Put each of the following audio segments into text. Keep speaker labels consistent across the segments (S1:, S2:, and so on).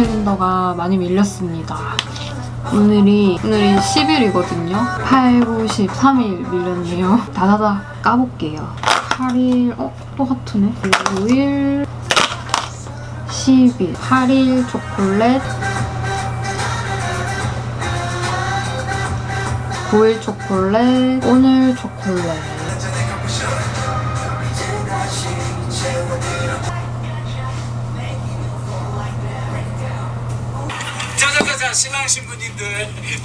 S1: 캘린더가 많이 밀렸습니다. 오늘이 오늘이 10일이거든요. 8, 9, 10, 3일 밀렸네요. 다다다 까볼게요. 8일 어? 또 하트네. 5일 10일 8일 초콜릿 9일 초콜릿 오늘 초콜릿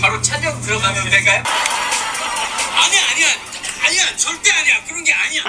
S2: 바로 촬영 들어가면 될까요? 아니야 아니야 아니야 절대 아니야 그런 게 아니야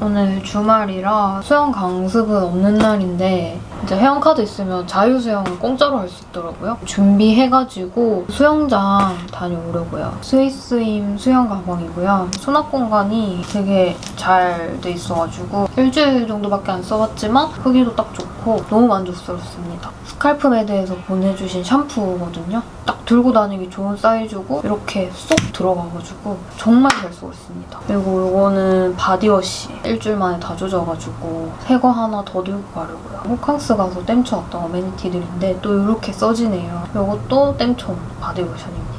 S1: 오늘 주말이라 수영 강습은 없는 날인데 이제 회원카드 있으면 자유수영은 공짜로 할 수 있더라고요. 준비해가지고 수영장 다녀오려고요. 스위스임 수영 가방이고요. 수납 공간이 되게 잘 돼 있어가지고 일주일 정도밖에 안 써봤지만 크기도 딱 좋고 너무 만족스럽습니다. 스칼프 매드에서 보내주신 샴푸거든요. 딱 들고 다니기 좋은 사이즈고 이렇게 쏙 들어가가지고 정말 잘 쓰고 있습니다. 그리고 이거는 바디워시 일주일 만에 다 조져가지고 새 거 하나 더 들고 가려고요. 호캉스 가서 쟁여왔던 amenity들인데 또 이렇게 써지네요. 이것도 쟁여온 바디워시입니다.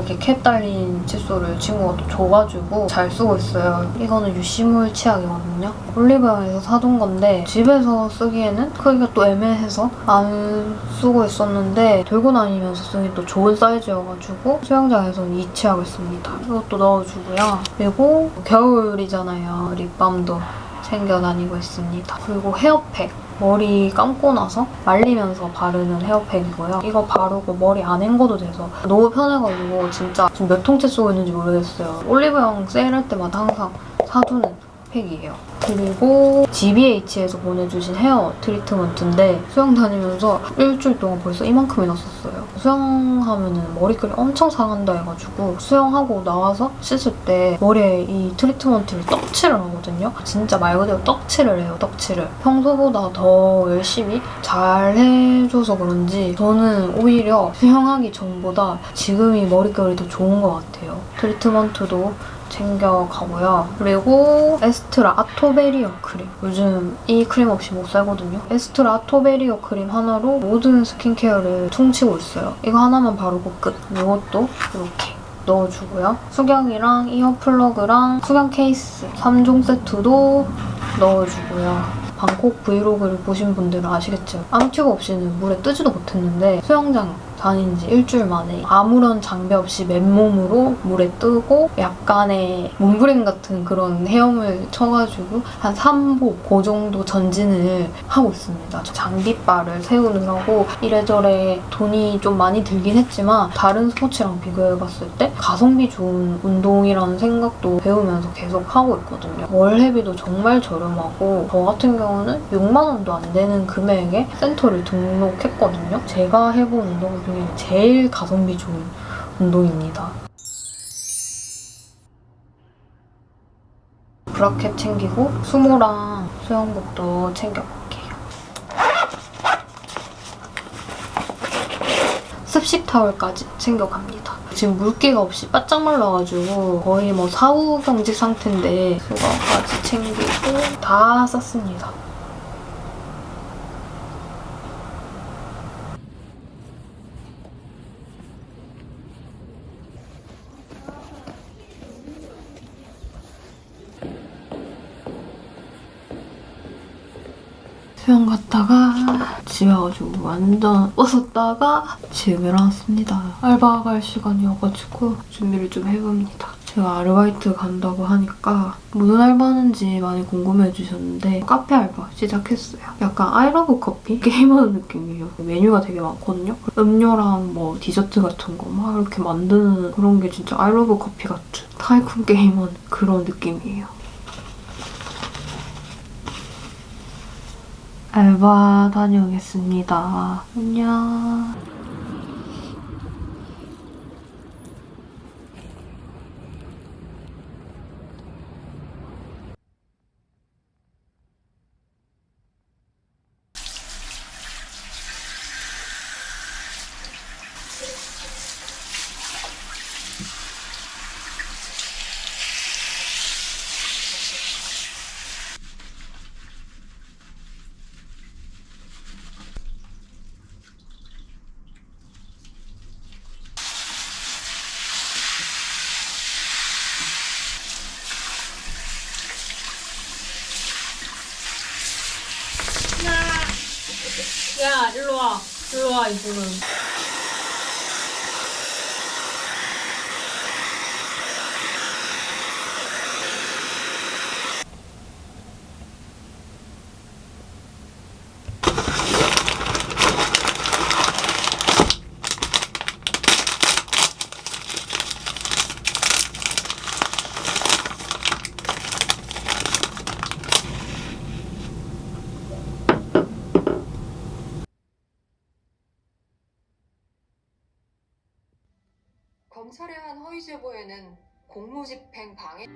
S1: 이렇게 캡 달린 칫솔을 친구가 또 줘가지고 잘 쓰고 있어요. 이거는 유시몰 치약이거든요. 올리브영에서 사둔 건데 집에서 쓰기에는 크기가 또 애매해서 안 쓰고 있었는데 들고 다니면서 쓰기 또 좋은 사이즈여가지고 수영장에서는 이 치약을 씁니다. 이것도 넣어주고요. 그리고 겨울이잖아요. 립밤도 챙겨 다니고 있습니다. 그리고 헤어팩. 머리 감고 나서 말리면서 바르는 헤어팩이고요. 이거 바르고 머리 안 헹궈도 돼서 너무 편해가지고 진짜 지금 몇 통째 쓰고 있는지 모르겠어요. 올리브영 세일할 때마다 항상 사두는 팩이에요. 그리고 GBH에서 보내주신 헤어 트리트먼트인데 수영 다니면서 일주일 동안 벌써 이만큼이나 썼어요. 수영하면은 머리결이 엄청 상한다 해가지고 수영하고 나와서 씻을 때 머리에 이 트리트먼트를 떡칠을 하거든요. 진짜 말 그대로 떡칠을 해요, 떡칠을. 평소보다 더 열심히 잘 해줘서 그런지 저는 오히려 수영하기 전보다 지금이 머릿결이 더 좋은 것 같아요. 트리트먼트도 챙겨가고요. 그리고 에스트라 아토베리어 크림. 요즘 이 크림 없이 못 살거든요. 에스트라 아토베리어 크림 하나로 모든 스킨케어를 퉁치고 있어요. 이거 하나만 바르고 끝. 이것도 이렇게 넣어주고요. 수경이랑 earplug랑 수경 케이스 3종 세트도 넣어주고요. 방콕 브이로그를 보신 분들은 아시겠죠? arm튜브 없이는 물에 뜨지도 못했는데 수영장 다닌 지 일주일 만에 아무런 장비 없이 맨몸으로 물에 뜨고 약간의 몸부림 같은 그런 헤엄을 쳐가지고 한 3보 그 정도 전진을 하고 있습니다. 장비빨을 세우느라고 이래저래 돈이 좀 많이 들긴 했지만 다른 스포츠랑 비교해봤을 때 가성비 좋은 운동이라는 생각도 배우면서 계속 하고 있거든요. 월회비도 정말 저렴하고 저 같은 경우는 6만 원도 안 되는 금액에 센터를 등록했거든요. 제가 해본 운동 중에 제일 가성비 좋은 운동입니다. 브라켓 챙기고 수모랑 수영복도 챙겨볼게요. 습식 타월까지 챙겨갑니다. 지금 물기가 없이 바짝 말라가지고 거의 뭐 사후 경직 상태인데 수건까지 챙기고 다 썼습니다. 수영 갔다가 집에 와가지고 완전 벗었다가 지금 일어났습니다. 알바 갈 시간이어가지고 준비를 좀 해봅니다. 제가 아르바이트 간다고 하니까 무슨 알바 하는지 많이 궁금해 주셨는데 카페 알바 시작했어요. 약간 아이러브 커피? 게임하는 느낌이에요. 메뉴가 되게 많거든요. 음료랑 뭐 디저트 같은 거 막 이렇게 만드는 그런 게 진짜 아이러브 커피 같은 tycoon 게임하는 그런 느낌이에요. 알바 다녀오겠습니다. 안녕. 이분은.
S3: 검찰의 한 허위 제보에는 공무집행 방해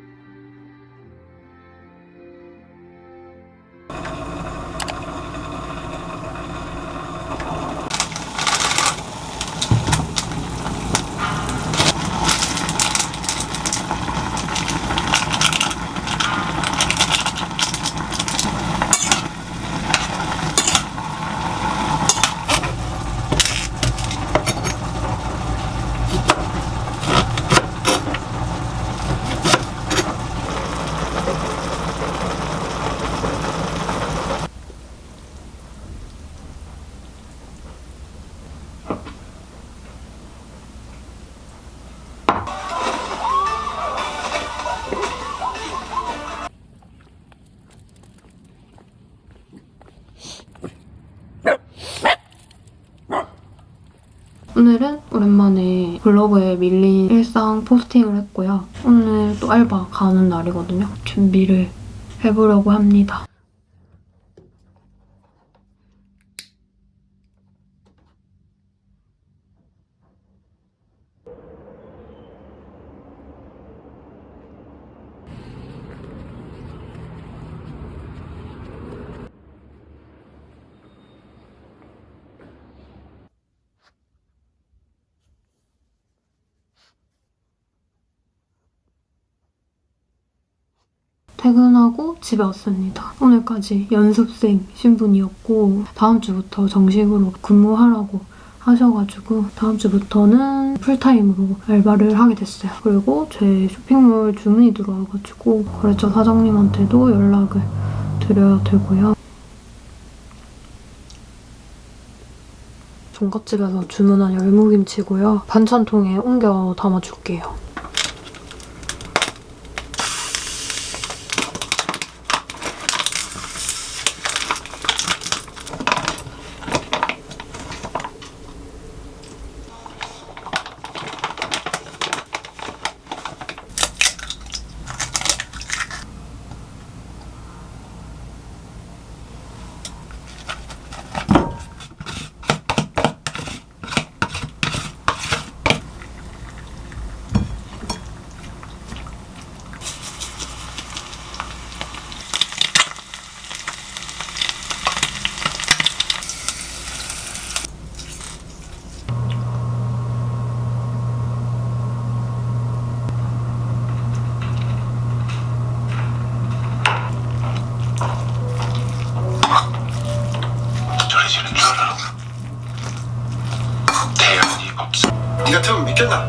S1: 오늘은 오랜만에 블로그에 밀린 일상 포스팅을 했고요. 오늘 또 알바 가는 날이거든요. 준비를 해보려고 합니다. 퇴근하고 집에 왔습니다. 오늘까지 연습생 신분이었고 다음 주부터 정식으로 근무하라고 하셔가지고 다음 주부터는 풀타임으로 알바를 하게 됐어요. 그리고 제 쇼핑몰 주문이 들어와가지고 거래처 사장님한테도 연락을 드려야 되고요. 종갓집에서 주문한 열무김치고요. 반찬통에 옮겨 담아줄게요.
S4: 전해지는 줄 알아. 태연이 없어.
S5: 니 같으면 믿겠나?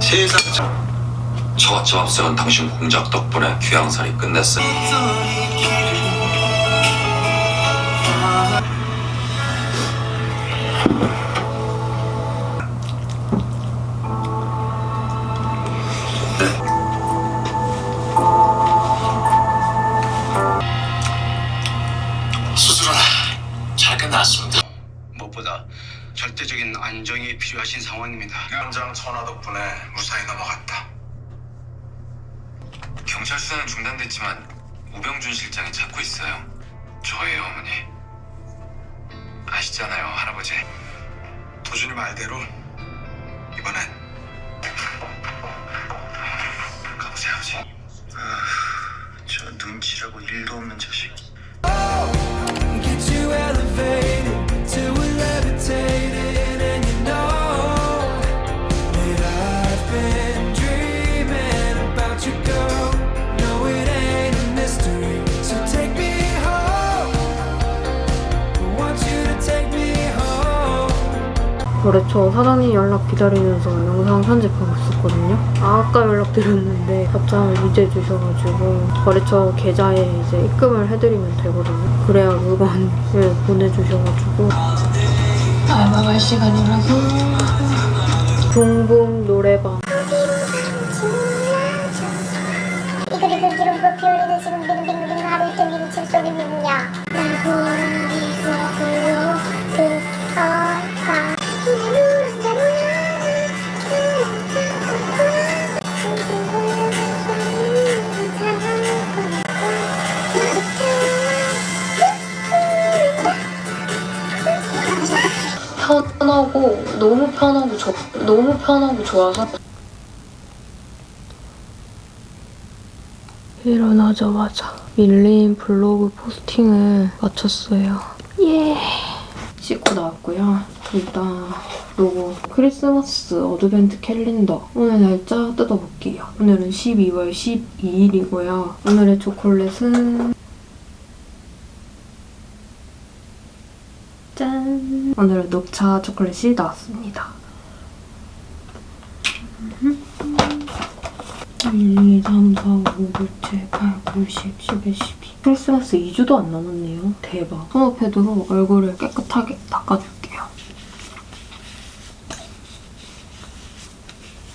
S5: 세상 참
S6: 처갓집 앞세운 당신 공작 덕분에 귀향살이 끝냈어.
S4: 수술은 잘 끝났습니다.
S5: 무엇보다 절대적인 안정이 필요하신 상황입니다. 현장 천하 덕분에 무사히 넘어갔다.
S6: 경찰 수사는 중단됐지만 우병준 실장이 찾고 있어요. 저예요, 어머니. 아시잖아요, 할아버지.
S5: 도준이 말대로 이번엔
S6: 가보세요, 아버지.
S5: 저 눈치라고 일도 없는 자식.
S1: 거래처 사장님 연락 기다리면서 영상 편집하고 있었거든요. 아까 연락드렸는데 답장을 이제 주셔가지고 거래처 계좌에 이제 입금을 해드리면 되거든요. 그래야 물건을 보내주셔가지고 알바 갈 시간이라서 붕붕 노래방 너무 편하고 좋아서 일어나자마자 밀린 블로그 포스팅을 마쳤어요. 예. 씻고 나왔고요. 일단 요거 크리스마스 Advent 캘린더 오늘 날짜 뜯어볼게요. 오늘은 12월 12일이고요. 오늘의 초콜릿은 짠! 오늘은 녹차 초콜릿이 나왔습니다. 1, 2, 3, 4, 5, 6, 7, 8, 9, 10, 11, 12 크리스마스 2주도 안 남았네요. 대박. 톤업패드로 얼굴을 깨끗하게 닦아줄게요.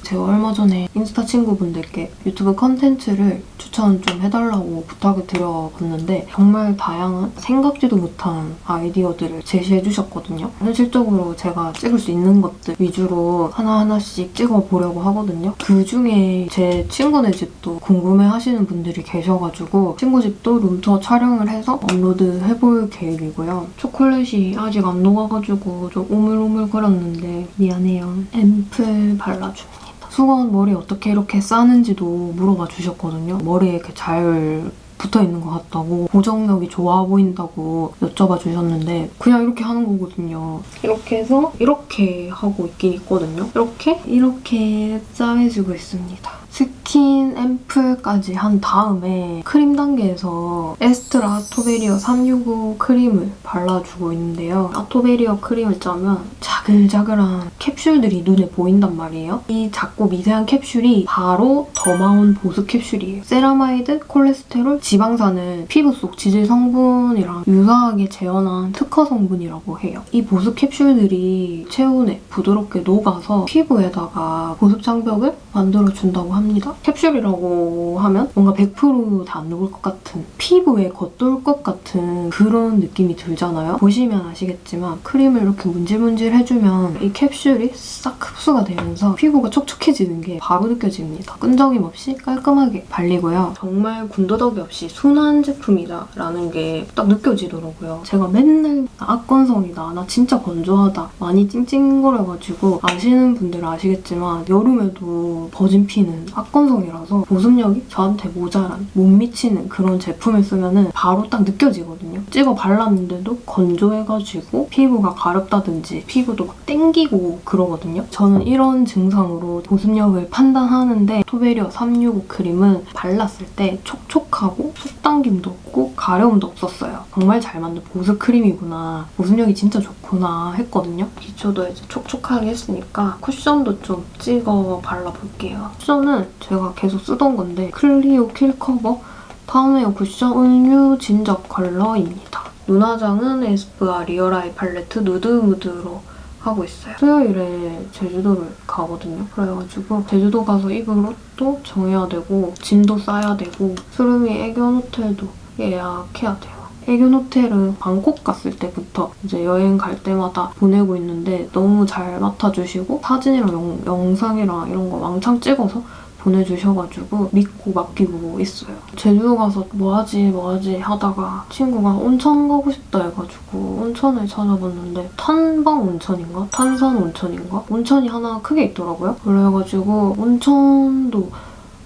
S1: 제가 얼마 전에 인스타 친구분들께 유튜브 컨텐츠를 추천 좀 해달라고 부탁을 드려봤는데 정말 다양한 생각지도 못한 아이디어들을 제시해 주셨거든요. 현실적으로 제가 찍을 수 있는 것들 위주로 하나하나씩 찍어보려고 하거든요. 그 중에 제 친구네 집도 궁금해 하시는 분들이 계셔가지고 친구 집도 룸투어 촬영을 해서 업로드 해볼 계획이고요. 초콜릿이 아직 안 녹아가지고 좀 오물오물 거렸는데 미안해요. 앰플 발라줍니다. 수건 머리 어떻게 이렇게 싸는지도 물어봐 주셨거든요. 머리에 이렇게 잘 붙어 있는 것 같다고 고정력이 좋아 보인다고 여쭤봐 주셨는데 그냥 이렇게 하는 거거든요. 이렇게 해서 이렇게 하고 있긴 있거든요. 이렇게 이렇게 짜매주고 있습니다. 스킨 앰플까지 한 다음에 크림 단계에서 에스트라 아토베리어 365 크림을 발라주고 있는데요. 아토베리어 크림을 짜면 자글자글한 캡슐들이 눈에 보인단 말이에요. 이 작고 미세한 캡슐이 바로 더마온 보습 캡슐이에요. 세라마이드, 콜레스테롤, 지방산을 피부 속 지질 성분이랑 유사하게 재현한 특허 성분이라고 해요. 이 보습 캡슐들이 체온에 부드럽게 녹아서 피부에다가 보습 장벽을 만들어준다고 합니다. 캡슐이라고 하면 뭔가 100%다 안 녹을 것 같은 피부에 겉돌 것 같은 그런 느낌이 들잖아요. 보시면 아시겠지만 크림을 이렇게 문질문질 해주면 이 캡슐이 싹 흡수가 되면서 피부가 촉촉해지는 게 바로 느껴집니다. 끈적임 없이 깔끔하게 발리고요. 정말 군더더기 없이 순한 제품이다라는 게 딱 느껴지더라고요. 제가 맨날 악건성이다, 나 진짜 건조하다, 많이 찡찡거려가지고 아시는 분들은 아시겠지만 여름에도 버진 피는 악건성이라서 보습력이 저한테 모자란 못 미치는 그런 제품을 쓰면 바로 딱 느껴지거든요. 찍어 발랐는데도 건조해가지고 피부가 가렵다든지 피부도 막 땡기고 그러거든요. 저는 이런 증상으로 보습력을 판단하는데 아토베리어 365 크림은 발랐을 때 촉촉하고 속당김도 없고 가려움도 없었어요. 정말 잘 만든 보습 크림이구나. 보습력이 진짜 좋구나 했거든요. 기초도 이제 촉촉하게 했으니까 쿠션도 좀 찍어 발라볼게요. 쿠션은 제가 계속 쓰던 건데 클리오 킬커버 파운웨어 쿠션 은유 진저 컬러입니다. 눈화장은 에스쁘아 리얼아이 팔레트 누드 무드로 하고 있어요. 수요일에 제주도를 가거든요. 그래가지고 제주도 가서 입을 옷도 정해야 되고 짐도 싸야 되고 수름이 애견 호텔도 예약해야 돼요. 애견 호텔은 방콕 갔을 때부터 이제 여행 갈 때마다 보내고 있는데 너무 잘 맡아주시고 사진이랑 영, 영상이랑 이런 거 왕창 찍어서 보내주셔가지고 믿고 맡기고 있어요. 제주도 가서 뭐하지 뭐하지 하다가 친구가 온천 가고 싶다 해가지고 온천을 찾아봤는데 탄방 온천인가? 탄산 온천인가? 온천이 하나 크게 있더라고요. 그래가지고 온천도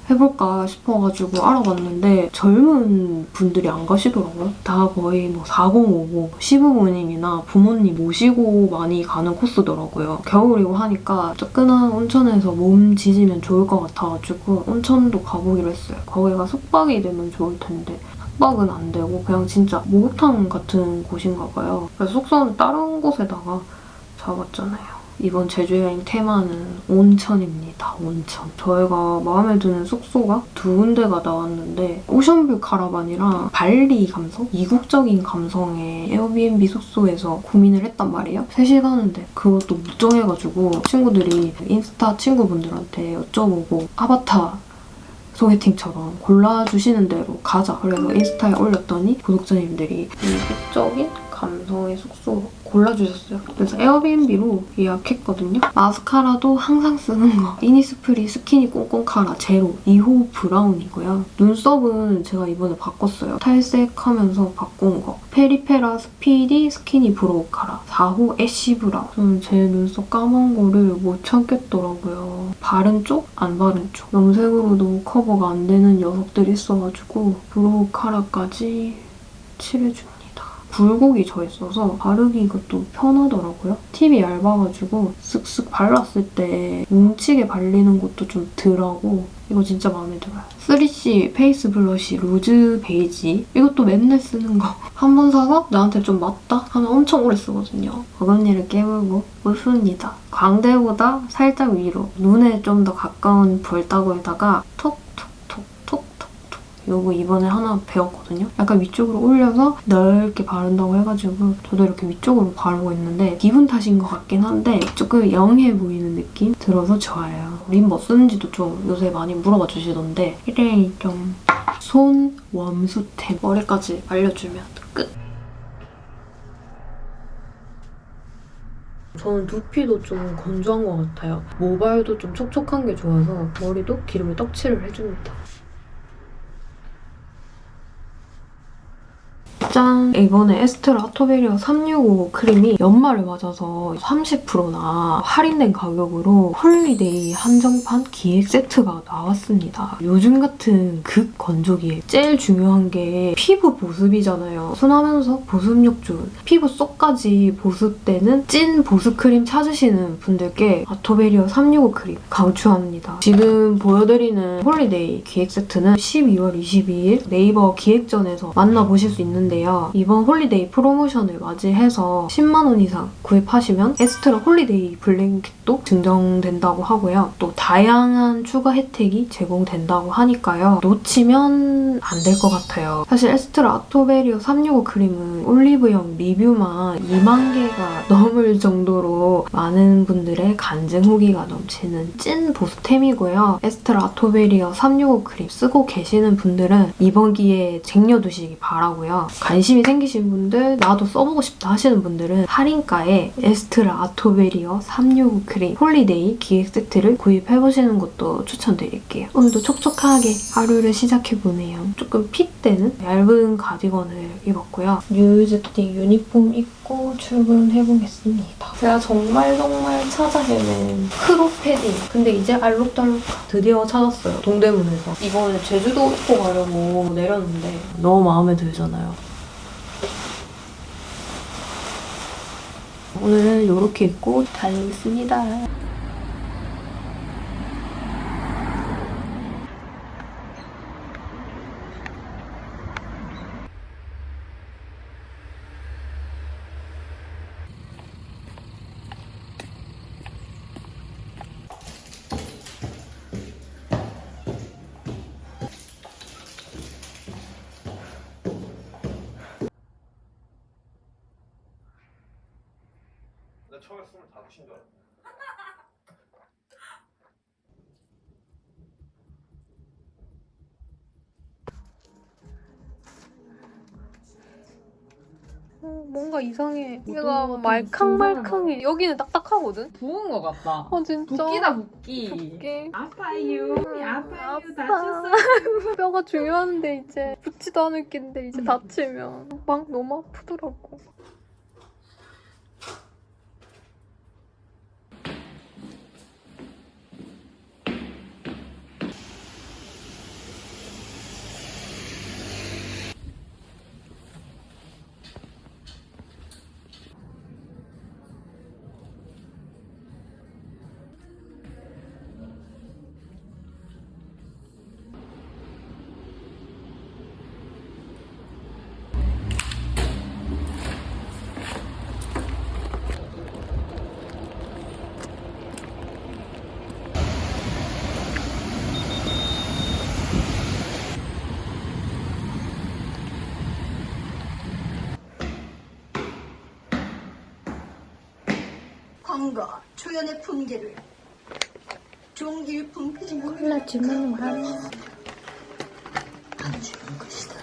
S1: 해볼까 싶어가지고 알아봤는데 젊은 분들이 안 가시더라고요. 다 거의 뭐 4050, 시부모님이나 부모님 모시고 많이 가는 코스더라고요. 겨울이고 하니까 뜨끈한 온천에서 몸 지지면 좋을 것 같아가지고 온천도 가보기로 했어요. 거기가 숙박이 되면 좋을 텐데 숙박은 안 되고 그냥 진짜 목욕탕 같은 곳인가 봐요. 그래서 숙소는 다른 곳에다가 잡았잖아요. 이번 제주 여행 테마는 온천입니다. 온천. 저희가 마음에 드는 숙소가 두 군데가 나왔는데 오션뷰 카라반이랑 발리 감성? 이국적인 감성의 에어비앤비 숙소에서 고민을 했단 말이에요. 3시간 하는데 그것도 못 정해가지고 친구들이 인스타 친구분들한테 여쭤보고 아바타 소개팅처럼 골라주시는 대로 가자. 그래서 인스타에 올렸더니 구독자님들이 이국적인 감성의 숙소 골라주셨어요. 그래서 에어비앤비로 예약했거든요. 마스카라도 항상 쓰는 거. 이니스프리 스키니 꼼꼼카라 제로 2호 브라운이고요. 눈썹은 제가 이번에 바꿨어요. 탈색하면서 바꾼 거. 페리페라 스피디 스키니 브로우 카라 4호 애쉬 브라운. 저는 제 눈썹 까만 거를 못 참겠더라고요. 바른 쪽, 안 바른 쪽. 염색으로도 커버가 안 되는 녀석들이 있어가지고 brow 카라까지 칠해줍니다. 굴곡이 져 있어서 바르기가 또 편하더라고요. 팁이 얇아가지고 쓱쓱 발랐을 때 뭉치게 발리는 것도 좀 덜하고 이거 진짜 마음에 들어요. 3CE 페이스 블러쉬 로즈 베이지 이것도 맨날 쓰는 거. 한 번 사서 나한테 좀 맞다 하면 엄청 오래 쓰거든요. 어금니를 깨물고 웃습니다. 광대보다 살짝 위로 눈에 좀 더 가까운 볼따구에다가 톡톡톡톡톡톡 요거 이번에 하나 배웠거든요. 약간 위쪽으로 올려서 넓게 바른다고 해가지고 저도 이렇게 위쪽으로 바르고 있는데 기분 탓인 것 같긴 한데 조금 영해 보이는 느낌 들어서 좋아요. 립 뭐 쓰는지도 좀 요새 많이 물어봐 주시던데 일일 좀손 웜수템 머리까지 말려주면 끝. 저는 두피도 좀 건조한 것 같아요. 모발도 좀 촉촉한 게 좋아서 머리도 기름을 떡칠을 해줍니다. 짠! 이번에 에스트라 아토베리어 365 크림이 연말을 맞아서 30%나 할인된 가격으로 홀리데이 한정판 기획 세트가 나왔습니다. 요즘 같은 극 건조기에 제일 중요한 게 피부 보습이잖아요. 순하면서 보습력 좋은 피부 속까지 보습되는 찐 보습 크림 찾으시는 분들께 아토베리어 365 크림 강추합니다. 지금 보여드리는 홀리데이 기획 세트는 12월 22일 네이버 기획전에서 만나보실 수 있는데요. 이번 홀리데이 프로모션을 맞이해서 10만 원 이상 구입하시면 에스트라 홀리데이 blanket도 증정된다고 하고요. 또 다양한 추가 혜택이 제공된다고 하니까요. 놓치면 안 될 것 같아요. 사실 에스트라 아토베리어 365 크림은 올리브영 리뷰만 2만 개가 넘을 정도로 많은 분들의 간증 후기가 넘치는 찐 보습템이고요. 에스트라 아토베리어 365 크림 쓰고 계시는 분들은 이번 기회에 쟁여두시기 바라고요. 관심이 생기신 분들, 나도 써보고 싶다 하시는 분들은 할인가에 에스트라 아토베리어 365 크림 홀리데이 기획 세트를 구입해보시는 것도 추천드릴게요. 오늘도 촉촉하게 하루를 시작해보네요. 조금 핏되는 얇은 가디건을 입었고요. New Used Thing 유니폼 입고 출근해보겠습니다. 제가 정말 정말 찾아 헤맨 크롭 패딩. 근데 이제 알록달록 드디어 찾았어요. 동대문에서. 이번에 제주도 입고 가려고 내렸는데 너무 마음에 들잖아요. 오늘은 이렇게 입고 다니겠습니다.
S7: 처음에 25인 줄 알았어.
S1: 뭔가 이상해.
S8: 어떤
S1: 얘가? 말캉말캉해. 여기는 딱딱하거든?
S8: 부은 것 같다.
S1: 아 진짜.
S8: 붓기다 붓기.
S1: 붓기.
S8: 아파요. 아파요.
S1: 아파.
S8: 다쳤어요.
S1: 뼈가 중요한데 이제 붙지도 않을 낀데 이제 다치면 막 너무 아프더라고.
S5: 초연의 품계를 종일품
S9: 콜라 주문을 하면
S5: 안 주는 것이다.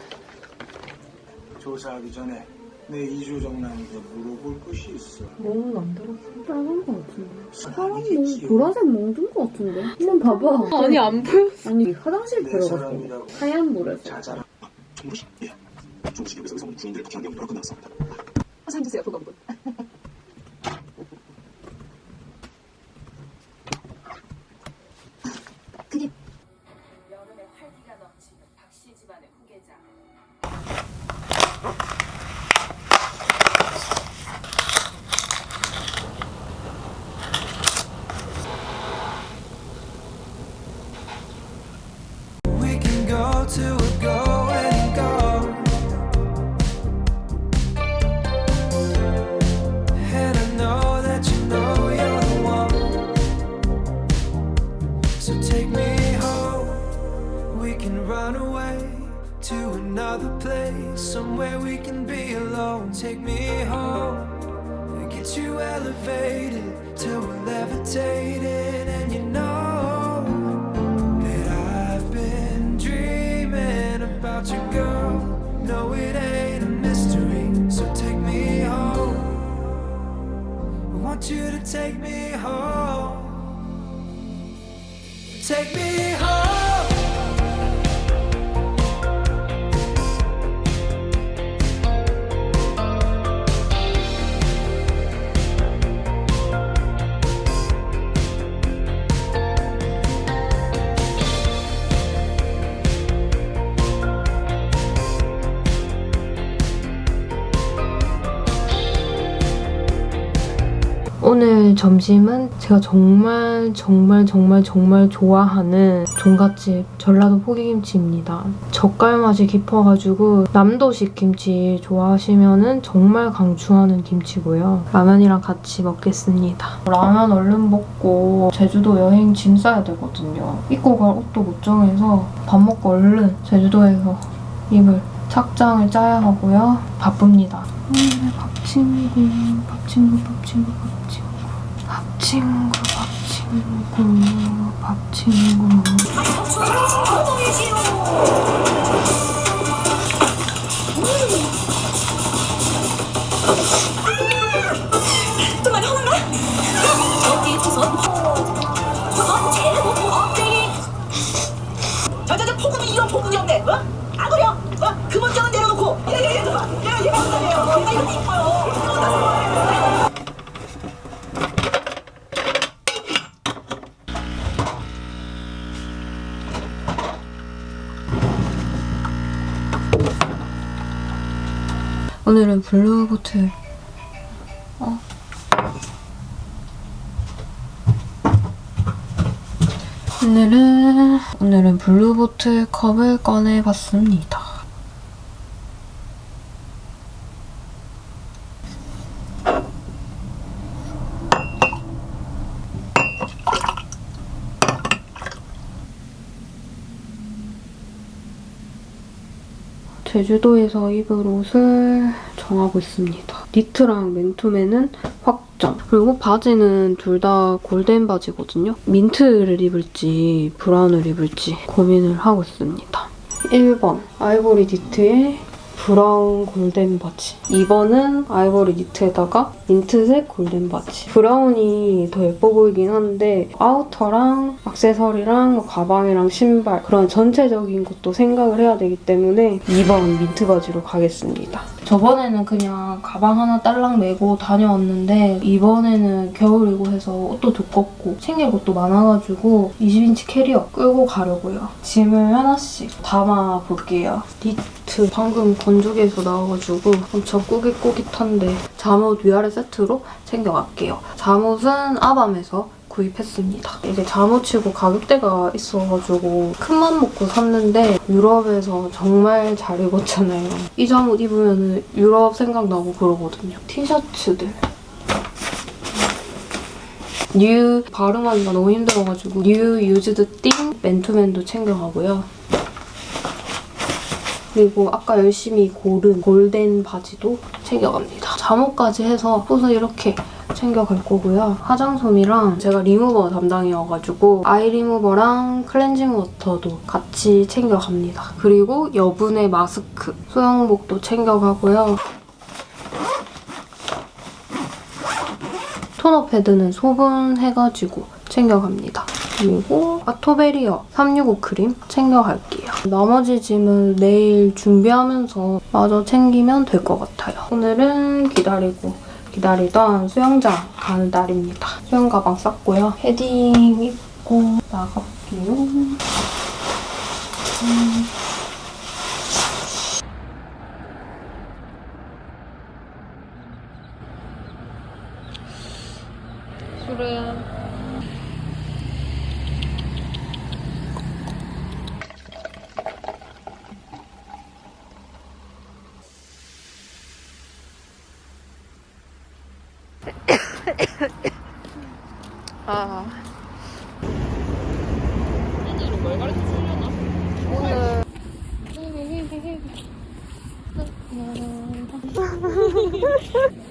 S7: 조사하기 전에 내 이주 정남에게 물어볼 것이 있어.
S8: 몽은 안 들었어. 빨간 거 같은데.
S7: 사람
S8: 몽, 보라색 몽든거 같은데? 한번 봐봐. 아니, 안 보였어. 아니, 화장실
S7: 내
S8: 들어갔어. 하얀 보라색.
S7: 자자라.
S4: 정부시 예. 중부시 여기서 의성 주인들을 박해한 경우가 끝났습니다.
S5: 사인 주세요, 보건분.
S10: You to take me home. Take me
S1: 점심은 제가 정말 정말 정말 정말 좋아하는 종갓집 전라도 포기김치입니다. 젓갈 맛이 깊어가지고 남도식 김치 좋아하시면 정말 강추하는 김치고요. 라면이랑 같이 먹겠습니다. 라면 얼른 먹고 제주도 여행 짐 싸야 되거든요. 입고 갈 옷도 못 정해서 밥 먹고 얼른 제주도에서 입을 착장을 짜야 하고요. 바쁩니다. 오늘의 밥친구, 밥 친구, 밥 친구, 밥 친구. 밥친구, 밥 친구, 밥 친구.
S5: 저저저 폭음이 이런 폭음이 없네. 어?
S1: 오늘은 블루보틀 어? 오늘은 오늘은 블루보틀 컵을 꺼내봤습니다. 제주도에서 입을 옷을 정하고 있습니다. 니트랑 맨투맨은 확정. 그리고 바지는 둘 다 골덴 바지거든요. 민트를 입을지 브라운을 입을지 고민을 하고 있습니다. 1번 아이보리 니트에 브라운 골덴 바지. 2번은 아이보리 니트에다가 민트색 골덴 바지. 브라운이 더 예뻐 보이긴 한데 아우터랑 액세서리랑 뭐 가방이랑 신발 그런 전체적인 것도 생각을 해야 되기 때문에 2번 민트 바지로 가겠습니다. 저번에는 그냥 가방 하나 딸랑 메고 다녀왔는데 이번에는 겨울이고 해서 옷도 두껍고 챙길 것도 많아가지고 20인치 캐리어 끌고 가려고요. 짐을 하나씩 담아볼게요. 니트 방금 건조기에서 나와가지고 엄청 꾸깃꾸깃한데 잠옷 위아래 세트로 챙겨갈게요. 잠옷은 아밤에서 구입했습니다. 이게 잠옷치고 가격대가 있어가지고 큰맘 먹고 샀는데 유럽에서 정말 잘 입었잖아요. 이 잠옷 입으면 유럽 생각나고 그러거든요. 티셔츠들. 뉴 발음하기가 너무 힘들어가지고 New Used Thing 맨투맨도 챙겨가고요. 그리고 아까 열심히 고른 골덴 바지도 챙겨갑니다. 잠옷까지 해서 옷을 이렇게 챙겨갈 거고요. 화장솜이랑 제가 리무버 담당이어가지고 아이 리무버랑 클렌징 워터도 같이 챙겨갑니다. 그리고 여분의 마스크, 수영복도 챙겨가고요. 토너 패드는 소분해가지고 챙겨갑니다. 그리고 아토베리어 365 크림 챙겨갈게요. 나머지 짐은 내일 준비하면서 마저 챙기면 될 것 같아요. 오늘은 기다리고 기다리던 수영장 가는 날입니다. 수영 가방 쌌고요. 헤딩 입고 나갈게요. 음. 이슬아 이슬아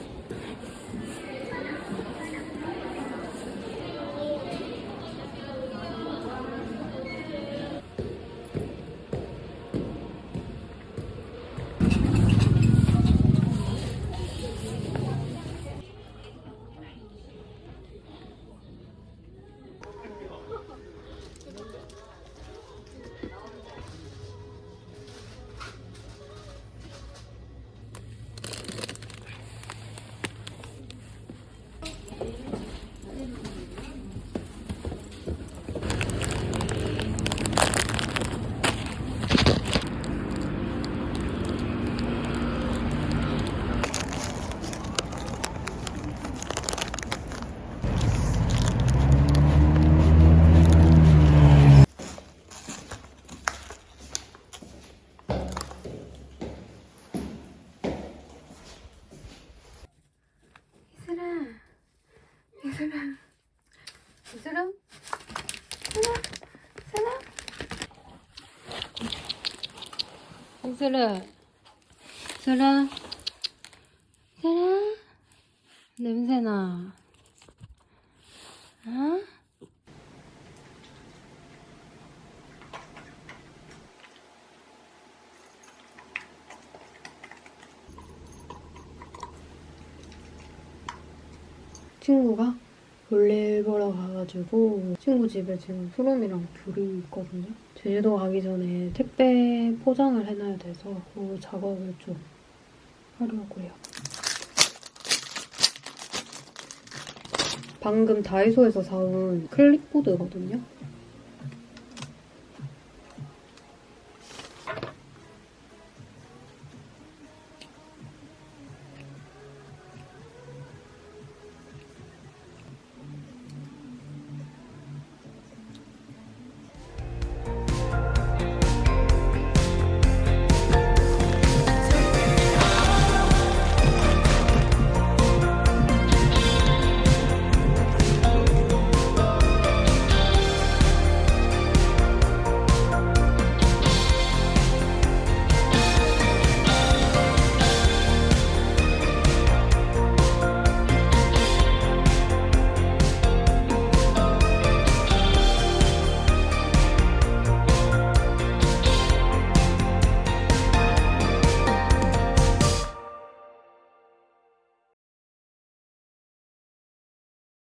S1: 이슬아. 이슬아. 이슬아? 냄새나 어? 친구가 볼일 보러 가가지고 친구 집에 지금 수롬이랑 둘이 있거든요. 제주도 가기 전에 택배 포장을 해놔야 돼서 그 작업을 좀 하려고요. 방금 다이소에서 사온 클립보드거든요.